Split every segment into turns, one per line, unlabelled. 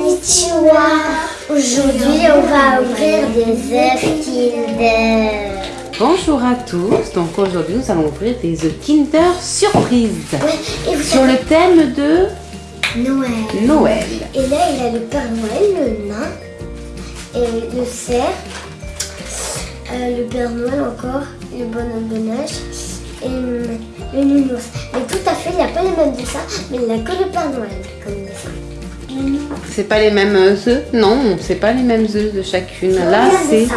Konnichiwa Aujourd'hui, on va ouvrir des œufs Kinder.
Bonjour à tous, donc aujourd'hui nous allons ouvrir des œufs Kinder Surprise
Ouais, et vous
sur le thème de
Noël.
Noël.
Et là, il a le Père Noël, le nain, et le cerf, euh, le Père Noël encore, le bonhomme de neige et le nounours. Mais tout à fait, il n'a pas les mêmes dessins, mais il n'a que le Père Noël comme dessin.
C'est pas les mêmes œufs Non, c'est pas les mêmes œufs de chacune. Là c'est...
ça.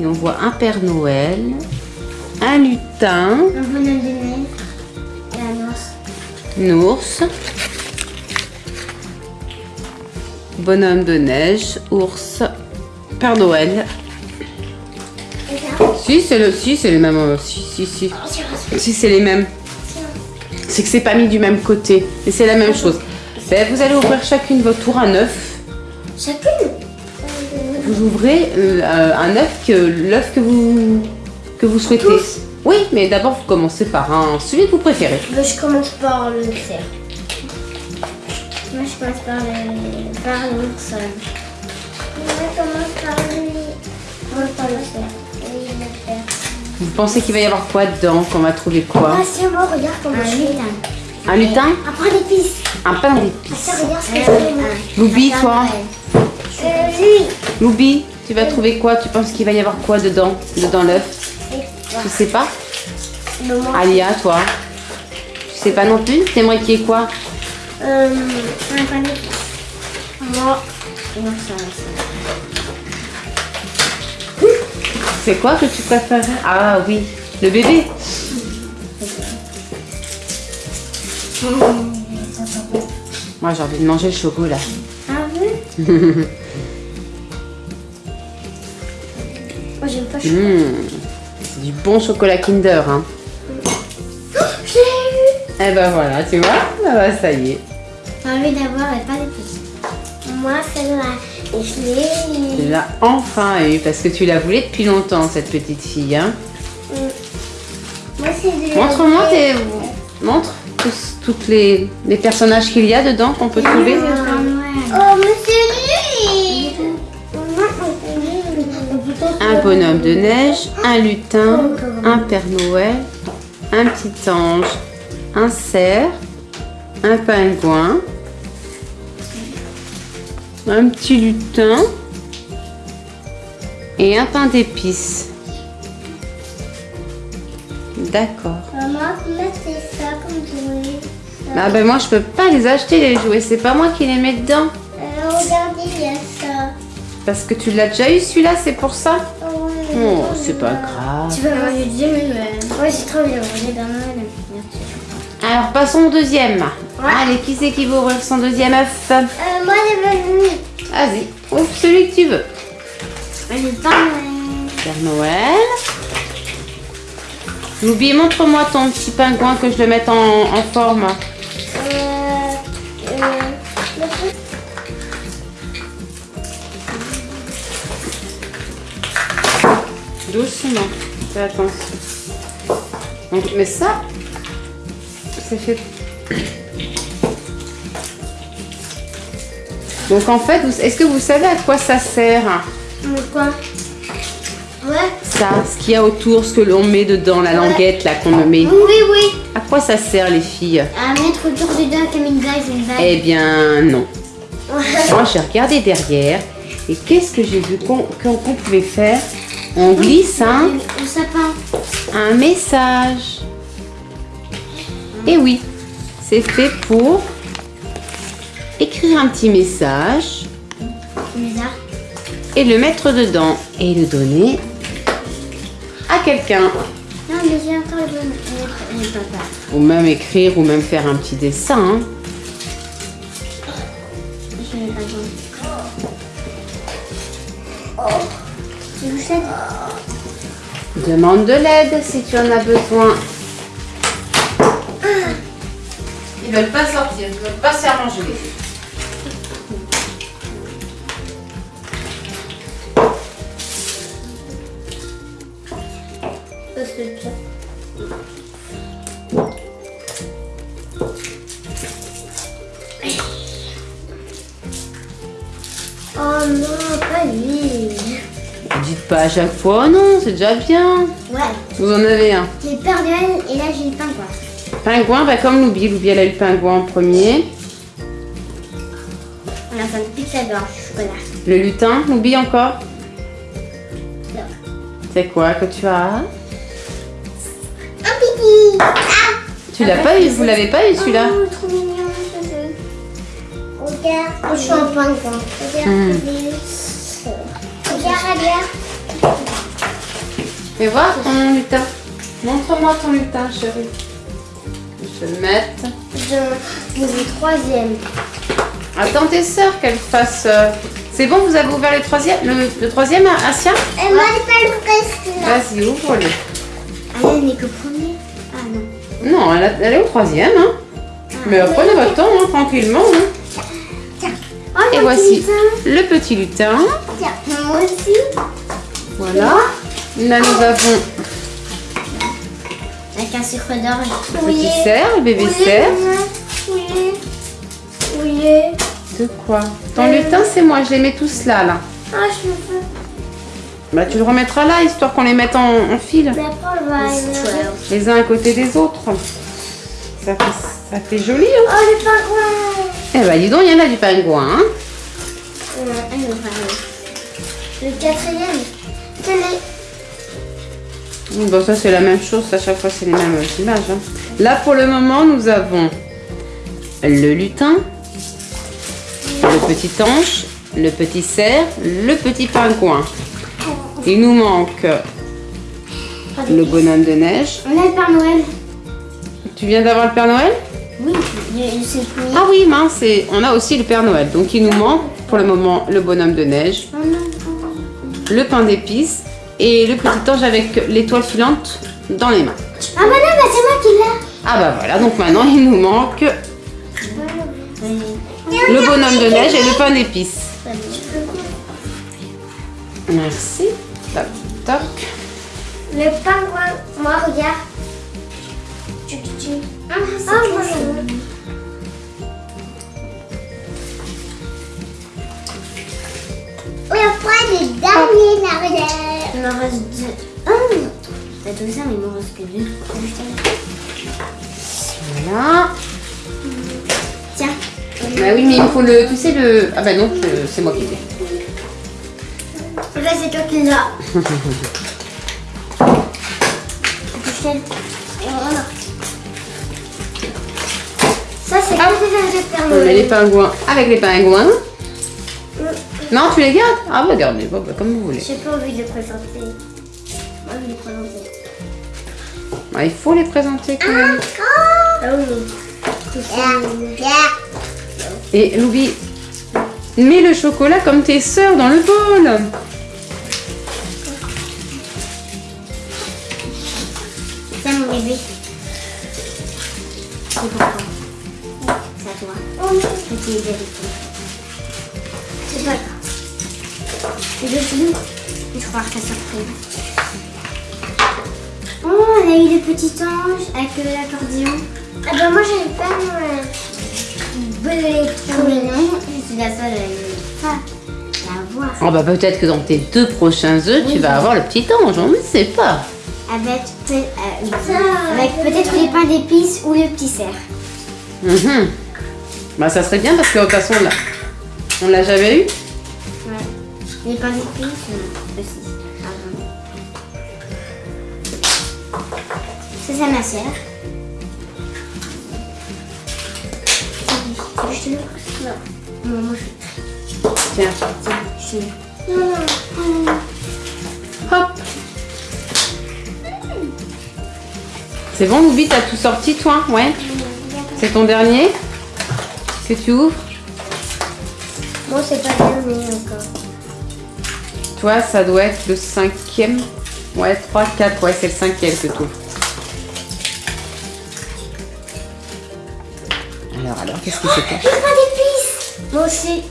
Et on voit un Père Noël, un lutin,
Un bonhomme de neige et un ours.
bonhomme de neige, ours, Père Noël. Si, c'est le... si, c'est les mêmes. euh, Si, si, si. Si, c'est les mêmes. C'est que c'est pas mis du même côté. Et c'est la même chose. Ben, vous allez ouvrir chacune votre tour un œuf.
Chacune
Vous ouvrez euh, euh, un œuf que l'œuf que vous que vous souhaitez.
Tous
Oui, mais d'abord vous commencez par un celui que vous préférez.
Je commence par le cerf. Moi, je commence par le par je commence par le par le cerf.
Vous pensez qu'il va y avoir quoi dedans Qu'on va trouver quoi
Ah, c'est moi, regarde comment je suis.
Un lutin. Un pain d'épices.
Regarde ce que je fais.
Loubi, toi
Euh, lui.
Loubi, tu vas trouver quoi? Tu penses qu'il va y avoir quoi dedans Dedans l'œuf? Tu sais pas?
Moi.
Alia, toi Tu sais pas non plus? T'aimerais qu'il y ait quoi?
Euh, un pain d'épices. Moi. Non, ça, ça.
C'est quoi que tu préfères? Ah oui, le bébé. Moi j'ai envie de manger le chocolat.
Ah oui? Moi, j'aime pas le chocolat.
Mmh, c'est du bon chocolat Kinder. Hein.
Je l'ai eu
Eh ben voilà, tu vois? Ah bah, Ça y est.
J'ai envie d'avoir les pains d'épices. Moi, celle-là, et je l'ai
Tu
eu.
l'as enfin eu parce que tu la voulais depuis longtemps cette petite fille. Hein.
Moi, c'est de
Montre-moi tes... Montre tous, toutes les, les personnages qu'il y a dedans qu'on peut trouver.
Oh, c'est lui
Un bonhomme de neige, un lutin, un Père Noël, un petit ange, un cerf, un pingouin, un petit lutin et un pain d'épices. D'accord.
Maman, comment c'est ça comme jouet
Ah ben moi je peux pas les acheter les jouets, c'est pas moi qui les mets dedans.
Euh, Regardez, il y a ça.
Parce que tu l'as déjà eu celui-là, c'est pour ça
Oh.
Oh, c'est pas grave.
Tu veux avoir du deuxième Ouais, c'est trop bien. J'ai bien mal. Merci.
Alors passons au deuxième. Allez, qui c'est qui veut ouvrir son deuxième œuf
Euh, moi, j'ai venu.
Vas-y, ouvre celui que tu veux. Père Noël. Loubi, montre-moi ton petit pingouin que je le mette en, en forme.
Euh, euh,
Doucement. Fais attention. Donc, mais ça, c'est fait. Donc en fait, est-ce que vous savez à quoi ça sert?
Quoi? Ouais.
Ça, ce qu'il y a autour, ce que l'on met dedans, la languette là qu'on me met.
Oui, oui.
À quoi ça sert les filles?
À mettre autour du dos comme une bague, une.
Eh bien non. Moi j'ai regardé derrière et qu'est-ce que j'ai vu qu'on pouvait faire? On glisse un,
Le sapin.
un message. Et oui, c'est fait pour écrire un petit message et le mettre dedans et le donner à quelqu'un.
Non, mais j'ai encore le bon. Le, le papa.
Ou même écrire ou même faire un petit dessin. hein. Demande de l'aide si tu en as besoin. Ils veulent pas sortir, ils veulent pas se faire manger.
Oh non, pas lui.
Dites pas à chaque fois, non, c'est déjà bien.
Ouais.
Vous en avez un.
Les Père Noël et là j'ai le pingouin.
Pingouin, bah comme Loubi. Loubi, elle a eu le pingouin en premier.
On a fait une pizza blanche, chocolat.
Le lutin, Loubi encore.
Non.
C'est quoi que tu as
Un pipi Ah
Tu l'as pas eu, vous l'avez pas eu celui-là
Oh, trop mignon, ce jeu. Regarde. Oh, je suis en pingouin. Regarde,
Hmm.
Regarde, regarde.
Fais voir ton lutin. Montre-moi ton lutin, chérie. Je vais le mettre.
Je vous ai troisième.
Attends tes sœurs qu'elles fassent. euh, C'est bon, vous avez ouvert le troisième, le, le troisième, Asia?
Et moi, pas le reste.
Vas-y, ouvre-le.
Ah, elle n'est que premier Ah non.
Non, elle, est au troisième. Hein. Mais prenez votre temps, hein, tranquillement. hein.
Tiens. Oh,
Et voici
lutin.
le petit lutin.
Tiens, moi aussi.
Voilà. Là, nous avons
Avec un sucre d'orge.
le petit cerf, le bébé cerf.
Oui. Oui.
De quoi? Ton lutin, c'est moi, je les mets tous là, là.
Ah, je me fais.
Bah, tu le remettras là, histoire qu'on les mette en, en fil.
Mais après, on va
Les uns à côté des autres. Ça fait, ça fait joli, hein
Oh, le pingouin.
Eh bah, dis donc, il y en a du pingouin, hein
Euh. Le quatrième. Quel est
Bon, ça, c'est la même chose. À chaque fois, c'est les mêmes images. hein. Là, pour le moment, nous avons le lutin, le petit ange, le petit cerf, le petit pingouin. Il nous manque le bonhomme de neige.
On a le Père Noël.
Tu viens d'avoir le Père Noël?
Oui, c'est.
Ah oui, mince, on a aussi le Père Noël. Donc, il nous manque pour le moment le bonhomme de neige, le pain d'épices et le petit ange avec l'étoile filante dans les mains.
Ah bah non, bah c'est moi qui l'ai.
Ah bah voilà, donc maintenant il nous manque le bonhomme de neige et le pain d'épices. Merci. Toc, toc.
Le pingouin, moi regarde. Tu, tu, tu. Ah, moi, je veux. Oui, après les derniers là, m'en reste deux. Ah, t'as tout ça, mais il m'en reste que deux.
Voilà.
Tiens.
Bah oui, mais il me faut le. Tu sais le. Ah bah non, c'est moi qui l'ai.
Là, c'est toi qui l'as. Voilà. Ça, c'est
Ah.
des de Père
On les pingouins avec les pingouins. Non, tu les gardes Ah bah bah, comme vous voulez.
J'ai pas envie de les présenter. Moi, je vais les présenter.
Ah, il faut les présenter quand même.
Ah oui.
Et Louis, mets le chocolat comme tes sœurs dans le bol.
Tiens, mon bébé. C'est pour toi. C'est à toi. Petit bébé. Et le film, je vais voir ta surprise. Oh, on a eu le petit ange avec euh, l'accordéon. Ah bah moi j'avais pas le trop mignon. Je suis la seule à pas la voir.
Ah bah peut-être que dans tes deux prochains œufs, tu vas avoir le petit ange, on ne sait pas.
Avec, euh, avec peut-être les pains d'épices ou le petit cerf.
Mhm. Bah ça serait bien parce que de toute façon on l'a, on l'a jamais eu.
Les pains d'épices aussi. Ça, c'est ma sœur. Je te le Non. Non, moi je
Tiens,
Tiens, je te le Non, non.
hop. C'est bon Louis, t'as tout sorti toi? Ouais. C'est ton dernier? Que tu ouvres?
Moi, c'est pas terminé encore.
Toi, ça doit être le cinquième. Ouais, 3, 4, ouais, c'est le cinquième ouvres. Alors, alors, qu'est-ce que c'était
Les pains d'épices Moi aussi.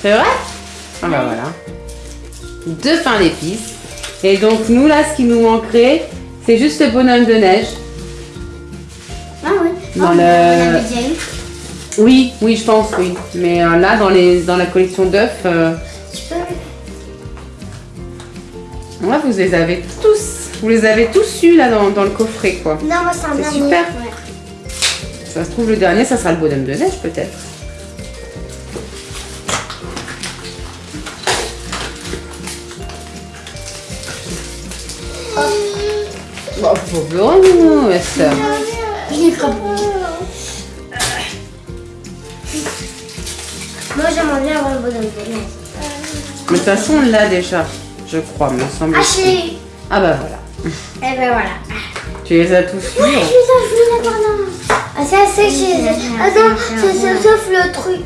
C'est vrai? Ah bah voilà. Deux pains d'épices. Et donc nous là, ce qui nous manquerait, c'est juste le bonhomme de neige.
Ah oui.
Dans
oh,
le-. Oui, oui, je pense, oui. Mais euh, là, dans, les, dans la collection d'œufs, euh, Ouais, vous les avez tous. Vous les avez tous eus là dans, dans le coffret quoi.
Non, moi c'est un
C'est
dernier.
super.
Ouais.
Ça se trouve le dernier, ça sera le bonhomme de neige peut-être. Bon, faut pleurer, non, ça.
Je l'ai frappé. Moi j'aimerais bien avoir le bonhomme de neige.
Mais de toute façon, on l'a déjà, je crois, me semble.
Ah.
Ah bah voilà.
Eh ben voilà.
Tu les as tous eus.
Ouais, je les ai vus là pendant. Ah, ça c'est chez... Ah non, c'est- c'est- sauf le truc.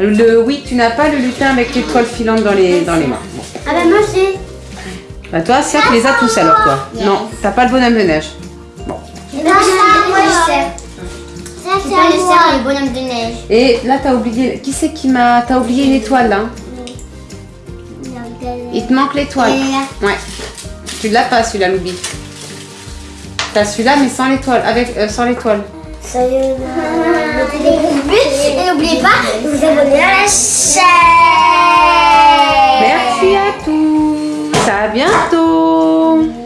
Le, oui, tu n'as pas le lutin avec l'étoile filante dans les, dans les mains. Bon.
Ah ben moi j'ai...
Bah toi, Sia, tu les as tous alors toi. Non, t'as pas le bonhomme de neige.
Ça, moi je sais. Ça c'est pas le cerf, le bonhomme de neige.
Et là, t'as oublié. Qui c'est qui m'a. T'as oublié une étoile là il te manque l'étoile. Ouais. Tu l'as pas celui-là, Loubi. T'as celui-là, mais sans l'étoile. Avec, euh, sans l'étoile.
Et n'oubliez pas de vous abonner à la chaîne. Merci à tous. À bientôt.